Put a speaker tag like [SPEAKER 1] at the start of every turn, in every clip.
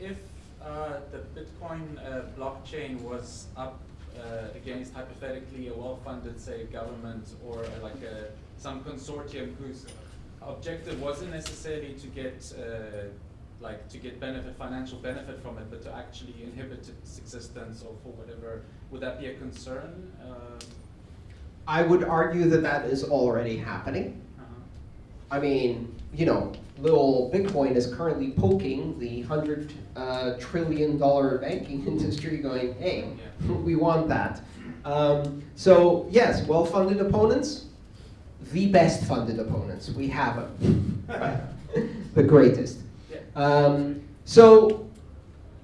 [SPEAKER 1] if uh, the Bitcoin uh, blockchain was up uh, against hypothetically a well-funded, say, government or uh, like a, some consortium whose objective wasn't necessarily to get uh, like to get benefit, financial benefit from it, but to actually inhibit its existence or for whatever, would that be a concern? Um,
[SPEAKER 2] I would argue that that is already happening.
[SPEAKER 1] uh-huh.
[SPEAKER 2] I mean, you know, little Bitcoin is currently poking the hundred uh, trillion dollar banking industry, going, "Hey, we want that." Um, so yes, well-funded opponents, the best funded opponents. We have them, right? the greatest. Um, so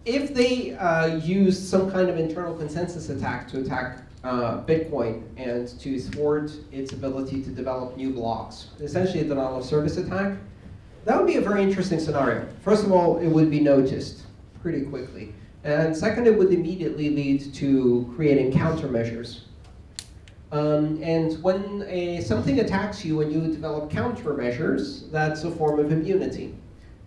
[SPEAKER 2] if they uh, use some kind of internal consensus attack to attack uh, Bitcoin and to thwart its ability to develop new blocks, essentially a denial of service attack, that would be a very interesting scenario. First of all, it would be noticed pretty quickly. And second, it would immediately lead to creating countermeasures. Um, and when a, something attacks you and you develop countermeasures, that's a form of immunity.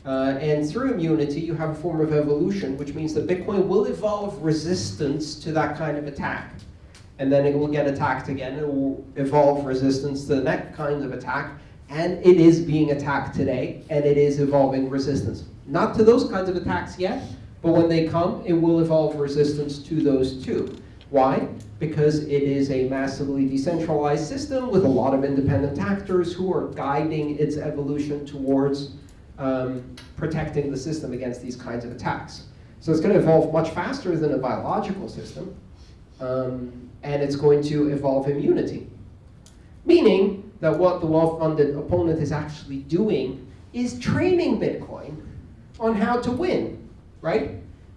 [SPEAKER 2] Uh, and through immunity, you have a form of evolution, which means that Bitcoin will evolve resistance to that kind of attack. And then it will get attacked again, it will evolve resistance to the next kind of attack, and it is being attacked today, and it is evolving resistance. Not to those kinds of attacks yet, but when they come, it will evolve resistance to those too. Why? Because it is a massively decentralized system with a lot of independent actors who are guiding its evolution towards um, protecting the system against these kinds of attacks. So it's going to evolve much faster than a biological system, um, and it's going to evolve immunity. Meaning that what the well-funded opponent is actually doing is training Bitcoin on how to win, right?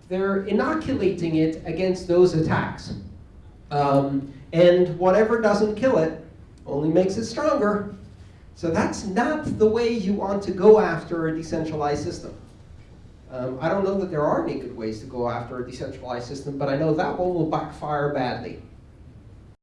[SPEAKER 2] They're inoculating it against those attacks. Um, and whatever doesn't kill it only makes it stronger. So that's not the way you want to go after a decentralized system. Um, I don't know that there are any good ways to go after a decentralized system, but I know that one will backfire badly.